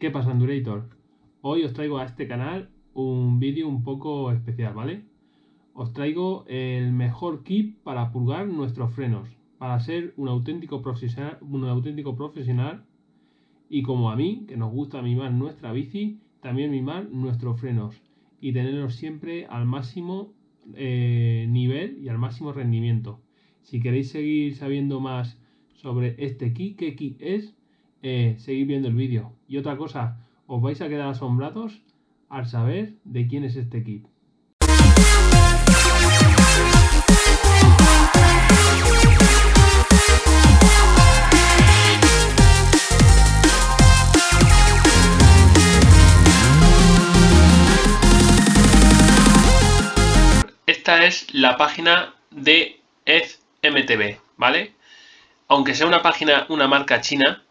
¿Qué pasa, Endurator? Hoy os traigo a este canal un vídeo un poco especial, ¿vale? Os traigo el mejor kit para purgar nuestros frenos, para ser un auténtico profesional, un auténtico profesional y como a mí, que nos gusta mimar nuestra bici, también mimar nuestros frenos y tenerlos siempre al máximo eh, nivel y al máximo rendimiento. Si queréis seguir sabiendo más sobre este kit, qué kit es, eh, seguid viendo el vídeo. Y otra cosa, os vais a quedar asombrados al saber de quién es este kit. Esta es la página de FMTV, ¿vale? Aunque sea una página, una marca china,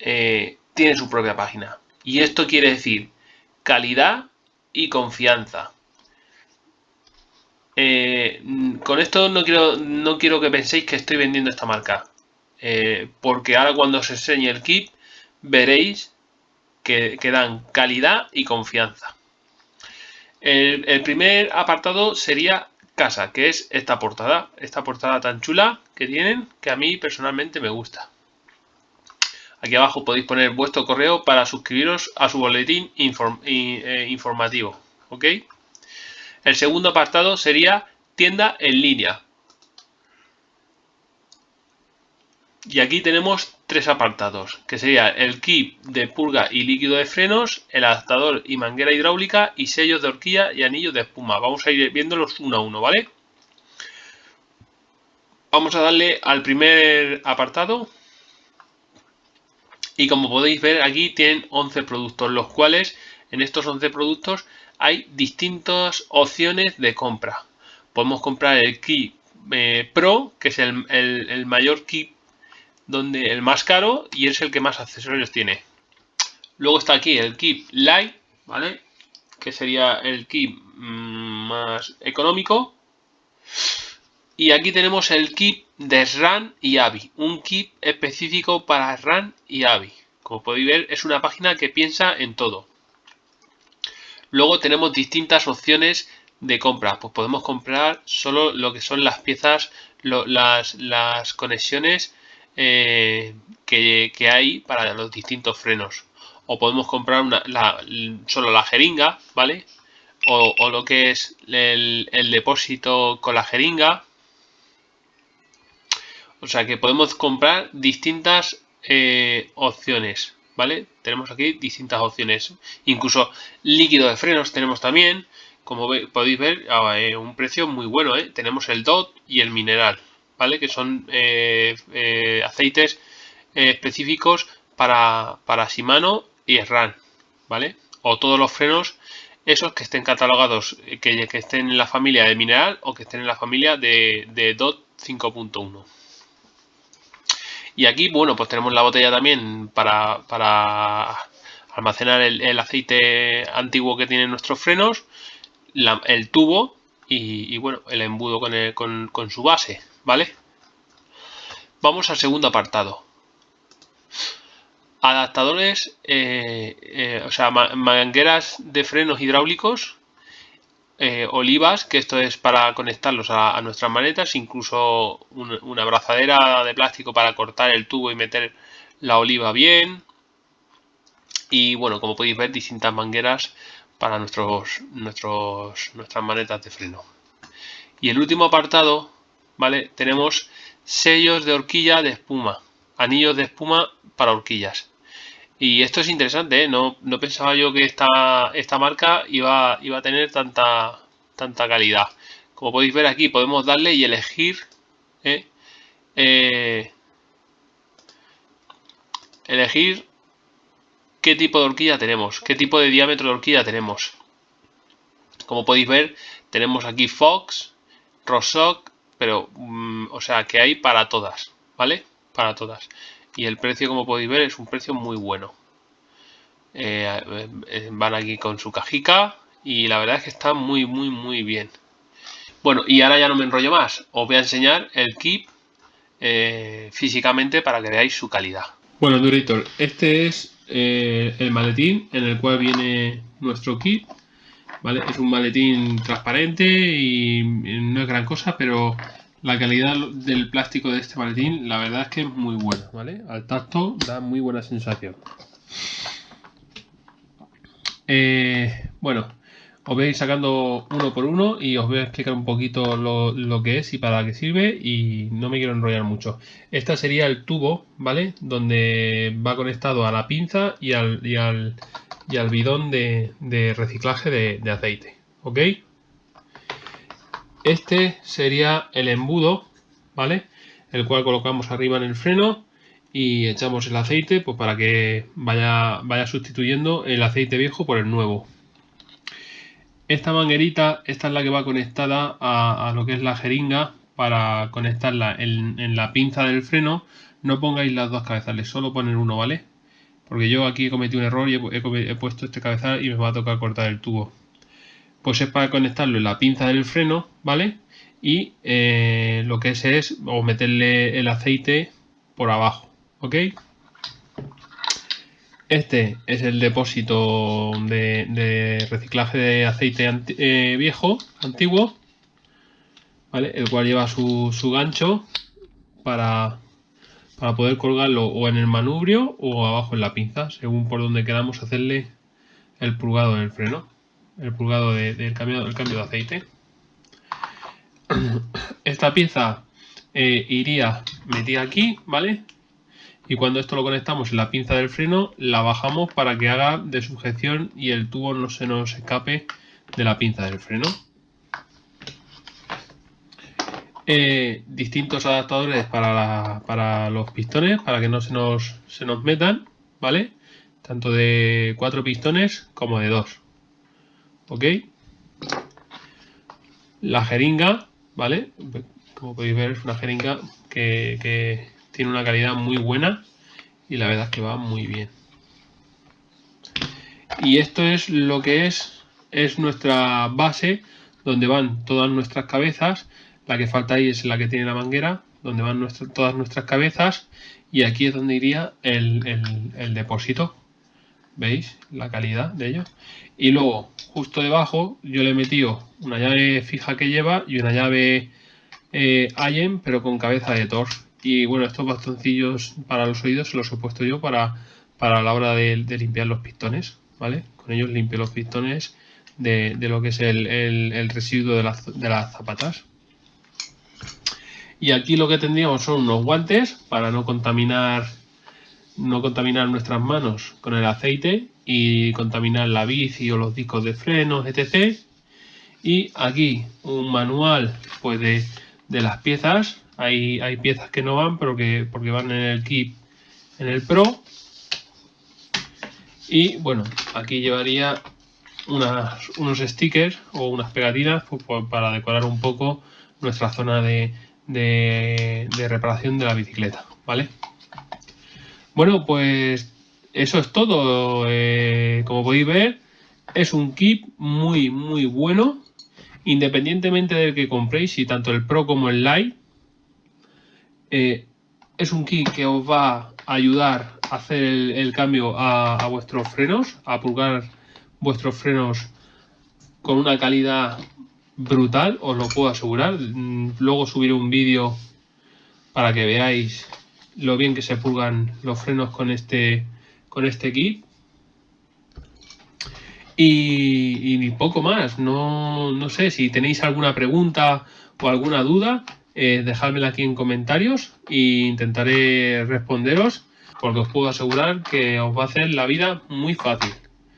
eh, tiene su propia página. Y esto quiere decir calidad y confianza. Eh, con esto no quiero, no quiero que penséis que estoy vendiendo esta marca. Eh, porque ahora cuando os enseñe el kit veréis que, dan calidad y confianza. El, el, primer apartado sería casa, que es esta portada. Esta portada tan chula que tienen, que a mí personalmente me gusta. Aquí abajo podéis poner vuestro correo para suscribiros a su boletín eh, informativo. ¿Ok? El segundo apartado sería tienda en línea. Y aquí tenemos tres apartados, que sería el kit de purga y líquido de frenos, el adaptador y manguera hidráulica y sellos de horquilla y anillos de espuma. Vamos a ir viéndolos uno a uno, ¿vale? Vamos a darle al primer apartado, y como podéis ver aquí tienen 11 productos, los cuales en estos 11 productos hay distintas opciones de compra. Podemos comprar el kit eh, Pro, que es el, mayor kit, donde el más caro y es el que más accesorios tiene. Luego está aquí el kit Light, ¿vale? Que sería el kit mm, más económico. Y aquí tenemos el kit de RAN y AVI, un kit específico para RAN y AVI. Como podéis ver, es una página que piensa en todo. Luego tenemos distintas opciones de compra. Pues podemos comprar solo lo que son las piezas, las, conexiones eh, que, hay para los distintos frenos. O podemos comprar solo la jeringa, ¿vale? O, lo que es el depósito con la jeringa o sea que podemos comprar distintas eh, opciones, ¿vale? Tenemos aquí distintas opciones. Incluso líquido de frenos tenemos también. Como podéis ver, a eh, un precio muy bueno, ¿eh? Tenemos el DOT y el mineral, ¿vale? Que son aceites específicos para, para Shimano y SRAM, ¿vale? O todos los frenos esos que estén catalogados, que, estén en la familia de mineral o que estén en la familia de, de DOT 5.1. Y aquí, bueno, pues tenemos la botella también para, almacenar el, aceite antiguo que tienen nuestros frenos, el tubo y, bueno, el embudo con, su base, ¿vale? Vamos al segundo apartado. Adaptadores, eh, eh, o sea, mangueras de frenos hidráulicos eh, olivas, que esto es para conectarlos a, nuestras manetas, incluso una abrazadera de plástico para cortar el tubo y meter la oliva bien. Y bueno, como podéis ver, distintas mangueras para nuestros, nuestros, nuestras manetas de freno. Y el último apartado, ¿vale? Tenemos sellos de horquilla de espuma, anillos de espuma para horquillas. Y esto es interesante, ¿eh? no, pensaba yo que esta, esta marca iba, iba a tener tanta, tanta calidad. Como podéis ver aquí, podemos darle y elegir ¿eh? Eh, elegir qué tipo de horquilla tenemos, qué tipo de diámetro de horquilla tenemos. Como podéis ver, tenemos aquí Fox, Rosoc, pero, mm, o sea, que hay para todas, ¿vale? Para todas y el precio como podéis ver es un precio muy bueno eh, van aquí con su cajica y la verdad es que está muy muy muy bien bueno y ahora ya no me enrollo más os voy a enseñar el kit eh, físicamente para que veáis su calidad bueno Durator este es eh, el maletín en el cual viene nuestro kit. ¿Vale? Es un maletín transparente y no es gran cosa, pero la calidad del plástico de este maletín la verdad es que es muy buena, ¿vale? Al tacto da muy buena sensación. Eh, bueno, os voy a ir sacando uno por uno y os voy a explicar un poquito lo, que es y para qué sirve y no me quiero enrollar mucho. Este sería el tubo, ¿vale? Donde va conectado a la pinza y al, y al, y al bidón de, reciclaje de, de, aceite, ¿ok? Este sería el embudo, ¿vale? El cual colocamos arriba en el freno y echamos el aceite pues para que vaya, vaya sustituyendo el aceite viejo por el nuevo. Esta manguerita, esta es la que va conectada a, lo que es la jeringa para conectarla en, la pinza del freno. No pongáis las dos cabezales, solo poner uno, ¿vale? Porque yo aquí he cometido un error y he, puesto este cabezal y me va a tocar cortar el tubo. Pues es para conectarlo en la pinza del freno, ¿vale? Y eh, lo que es es o meterle el aceite por abajo. ¿ok? Este es el depósito de, reciclaje de aceite eh, viejo, antiguo, ¿vale? El cual lleva su, gancho para, para, poder colgarlo o en el manubrio o abajo en la pinza, según por donde queramos hacerle el purgado del freno, el purgado del cambio, cambio de aceite. Esta pieza eh, iría metida aquí, ¿vale? Y cuando esto lo conectamos en la pinza del freno la bajamos para que haga de sujeción y el tubo no se nos escape de la pinza del freno. Eh, distintos adaptadores para, los pistones para que no se nos, se nos metan, ¿vale? Tanto de cuatro pistones como de dos. ¿Ok? La jeringa, ¿vale? Como podéis ver es una jeringa que tiene una calidad muy buena y la verdad es que va muy bien. Y esto es lo que es, es nuestra base donde van todas nuestras cabezas. La que falta ahí es la que tiene la manguera, donde van todas nuestras cabezas. Y aquí es donde iría el, depósito. ¿Veis la calidad de ello? Y luego, justo debajo, yo le he metido una llave fija que lleva y una llave eh, Allen, pero con cabeza de Thor. Y bueno, estos bastoncillos para los oídos los he puesto yo para, para la hora de, limpiar los pistones, ¿vale? Con ellos limpio los pistones de, lo que es el, residuo de, de las zapatas. Y aquí lo que tendríamos son unos guantes para no contaminar no contaminar nuestras manos con el aceite y contaminar la bici o los discos de frenos, etc. Y aquí un manual pues de, de las piezas hay, piezas que no van, pero que porque van en el kit en el Pro. Y bueno, aquí llevaría unos stickers o unas pegatinas pues, pues, para decorar un poco nuestra zona de, de, reparación de la bicicleta, ¿vale? Bueno, pues eso es todo. Eh, como podéis ver, es un kit muy, muy bueno. Independientemente del que compréis, si tanto el Pro como el Lite, eh, es un kit que os va a ayudar a hacer el, cambio a, vuestros frenos, a pulgar vuestros frenos con una calidad brutal, os lo puedo asegurar. Mm, luego subiré un vídeo para que veáis lo bien que se pulgan los frenos con este, con este kit. Y, poco más, no, no sé si tenéis alguna pregunta o alguna duda, eh, dejadmela aquí en comentarios e intentaré responderos porque os puedo asegurar que os va a hacer la vida muy fácil.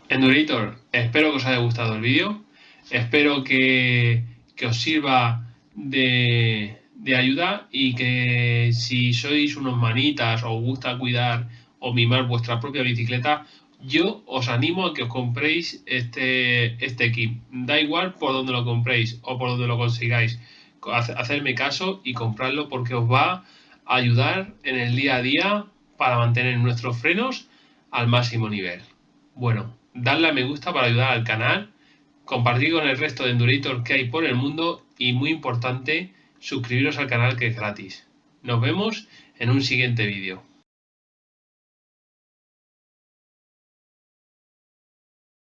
Endurator, espero que os haya gustado el vídeo, espero que, os sirva de, de, ayuda y que si sois unos manitas o os gusta cuidar o mimar vuestra propia bicicleta, yo os animo a que os compréis este, este kit. Da igual por donde lo compréis o por donde lo consigáis hacerme caso y comprarlo porque os va a ayudar en el día a día para mantener nuestros frenos al máximo nivel. Bueno, darle a me gusta para ayudar al canal, compartir con el resto de Endurator que hay por el mundo y muy importante, suscribiros al canal que es gratis. Nos vemos en un siguiente vídeo.